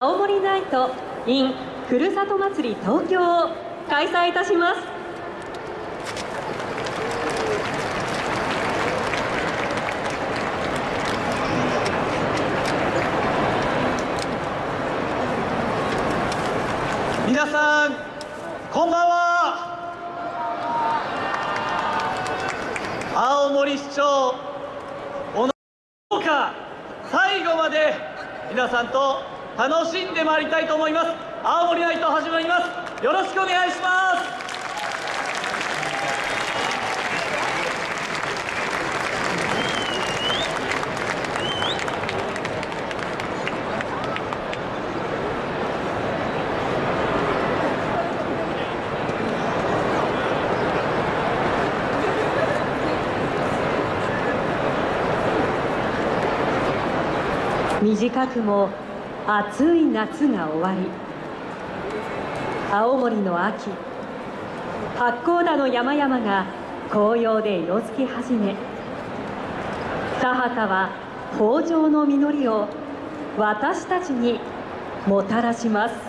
青森ナイト in ふるさと祭り東京を開催いたします。皆さんこんばんは。青森市長小野か最後まで皆さんと楽しんでまいりたいと思います。青森ナイト始まります。よろしくお願いします。短くも暑い夏が終わり。青森の秋。八甲田の山々が紅葉で色づき始め。田畑は豊穣の実りを私たちにもたらします。